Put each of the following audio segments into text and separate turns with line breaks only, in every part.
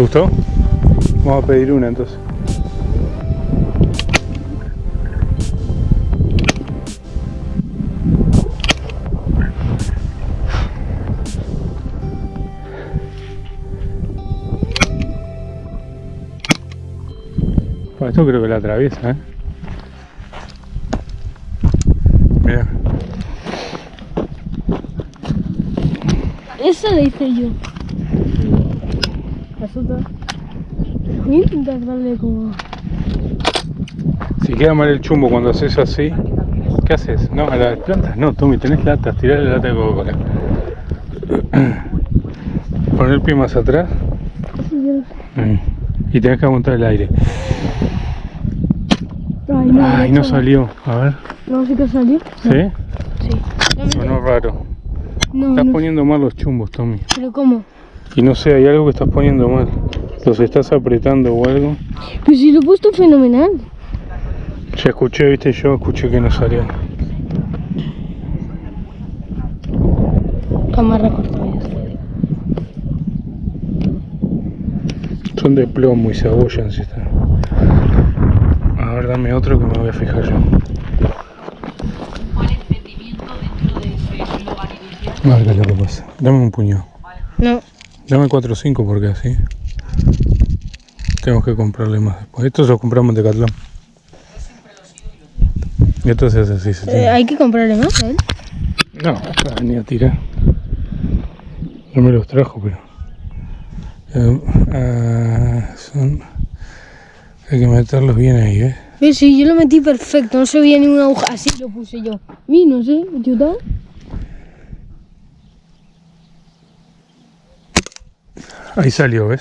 ¿Te gustó? Vamos a pedir una entonces. Bueno, esto creo que la atraviesa, ¿eh? Mira,
Esa la hice yo. Las otras. Voy a intentar darle como.
si queda mal el chumbo cuando haces así, ¿qué haces? No, a las plantas no, Tommy, tenés latas, tirá la lata de Coca-Cola. Poner el pie más atrás mm, y tenés que aguantar el aire.
Ay, no,
Ay, salió. A ver,
No, sí que salió.
¿sí?
Sí. No,
Sonó raro.
no,
Estás
no.
poniendo mal los chumbos, Tommy.
Pero ¿cómo?
Y no sé, hay algo que estás poniendo mal. Los estás apretando o algo.
Pues si lo he puesto fenomenal.
Ya escuché, viste, yo escuché que no salían.
Cámara cortada ya está.
Son de plomo y se abollan si están. A ver, dame otro que me voy a fijar yo.
¿Cuál es el rendimiento dentro de ese lugar inicial?
A ver qué es lo que pasa. Dame un puñado.
No.
Dame 4 o 5 porque así. Tenemos que comprarle más después. Estos los compramos en Decathlon. Y esto se hace así. Se
Eh,
tiene.
hay que comprarle más a él.
No, venir a tirar. No me los trajo, pero. Eh, ah, son. Hay que meterlos bien ahí, ¿eh?
Sí, sí, yo lo metí perfecto. No se veía ninguna aguja. Así lo puse yo. Y no sé, ayuda.
Ahí salió, ¿ves?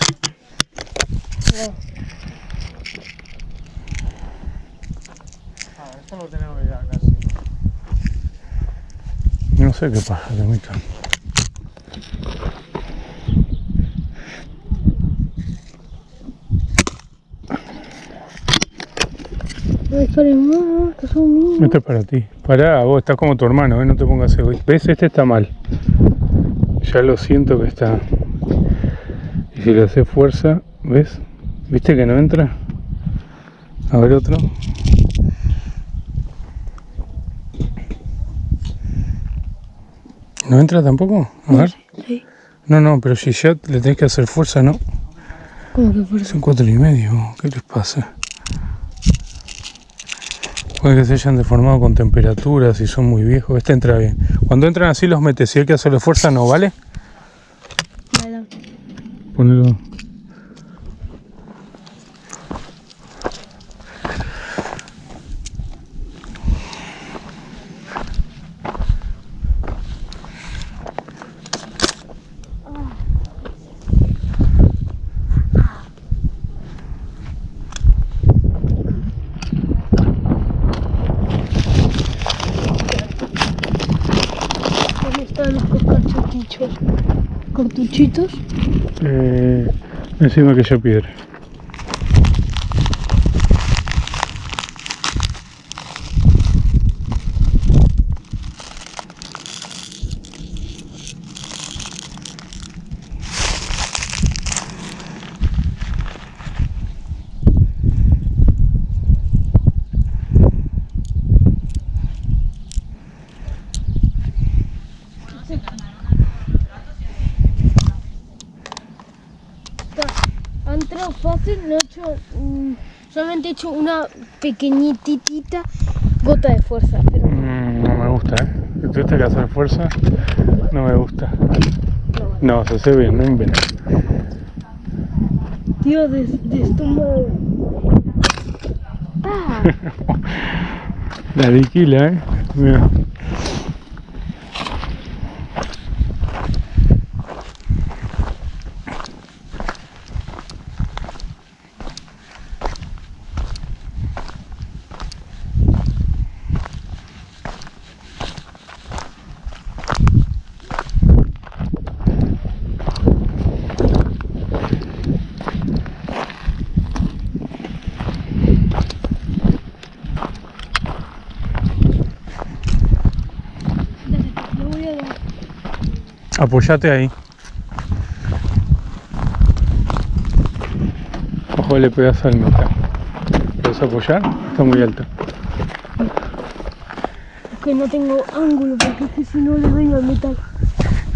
Esto lo tenemos ya casi.
No sé qué pasa, que
míos.
Esto es para ti. Pará, vos estás como tu hermano, ¿eh? No te pongas egoísta. ¿Ves? Este está mal. Ya lo siento que está. Y si le haces fuerza, ¿ves? ¿Viste que no entra? A ver otro. ¿No entra tampoco? A ver.
Sí.
No, no, pero si ya le tenés que hacer fuerza, no.
¿Cómo que eso?
Son cuatro y medio, ¿qué les pasa? Puede que se hayan deformado con temperaturas y son muy viejos. Este entra bien. Cuando entran así los metes, si hay que hacerle fuerza, no vale.
ponerlo
Eh, encima que yo piedra.
Entrado fácil, no he hecho. solamente he hecho una pequeñitita gota de fuerza. Pero
Mm, no me gusta, ¿eh? Que tuviste que hacer fuerza, no me gusta. No, se hace bien, no inventes.
tío, de, de estómago. Ah,
La diquila, ¿eh? Mira.
le voy a dar.
Apoyate ahí. abajo le pegas al metal. ¿Puedes apoyar? Está muy alto.
Es que no tengo ángulo porque es que si no le doy al metal.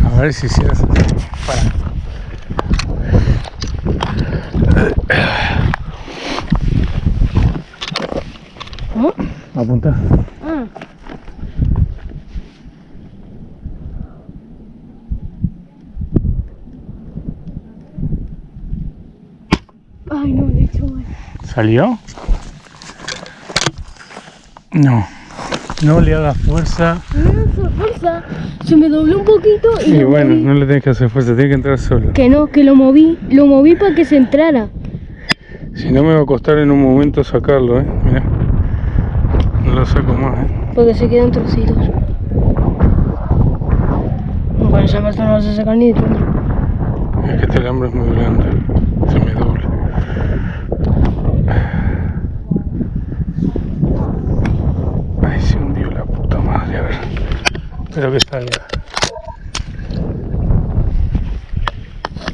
A ver si se hace. Para.
¿Cómo?
Apunta.
Ah. Ay, no, le he hecho mal.
¿Salió? No. No le hagas fuerza.
No hizo fuerza. Se me dobló un poquito y,
Y
lo
bueno,
moví.
no le tienes que hacer fuerza, tiene que entrar solo.
Que no, que lo moví. Lo moví para que se entrara.
Si no me va a costar en un momento sacarlo, eh. Mira. No lo saco más, eh.
Porque se quedan trocitos. Bueno, esa parte no vas a sacar ni de.
Es que este alambre es muy blando. Ay, se hundió la puta madre, a ver. Espero que salga.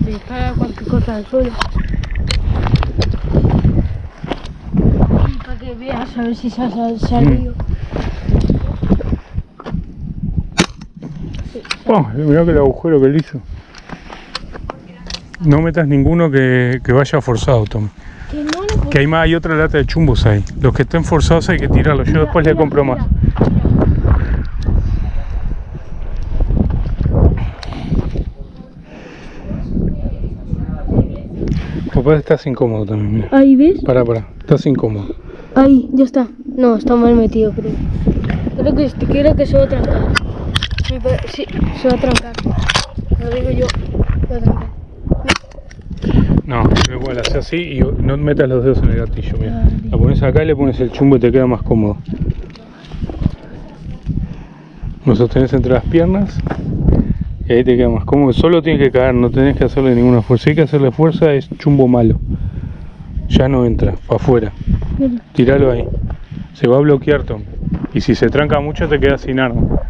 Dispara cualquier cosa al suelo. Para que veas a ver si se ha sal- salido.
Oh, mirá que el agujero que le hizo. No metas ninguno que, que vaya forzado, Tom.
Que no le puedo-
Que hay más, hay otra lata de chumbos ahí. Los que estén forzados hay que tirarlos. Yo después le
Mira,
compro
mira,
más. Papá, estás incómodo también, mira.
Ahí ves,
Pará, pará. Estás incómodo.
ahí, ya está. No, está mal metido, creo. Creo que, creo que se va a trancar. Sí, se va a trancar. Lo digo yo. Se va a trancar.
No, pero igual, hace así y no metas los dedos en el gatillo, mira. La pones acá y le pones el chumbo y te queda más cómodo. Lo sostenés entre las piernas y ahí te queda más cómodo. Solo tiene que caer, no tenés que hacerle ninguna fuerza. Si hay que hacerle fuerza es chumbo malo. Ya no entra, para afuera. Tíralo ahí. Se va a bloquear, Tom. Y si se tranca mucho te quedas sin arma.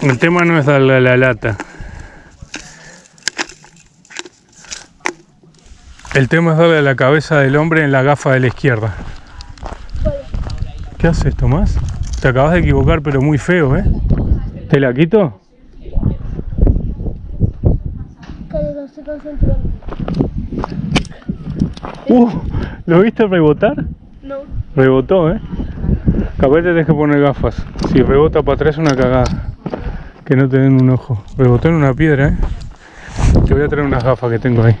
El tema no es darle a la lata. El tema es darle a la cabeza del hombre en la gafa de la izquierda. ¿Qué haces, Tomás? Te acabas de equivocar, pero muy feo, ¿eh? ¿Te la quito? Uh, ¿Lo viste rebotar?
No.
Rebotó, ¿eh? Capaz te tenés que poner gafas. Si rebota para atrás es una cagada. Que no te den un ojo. Rebotó en una piedra, ¿eh? Te voy a traer unas gafas que tengo ahí.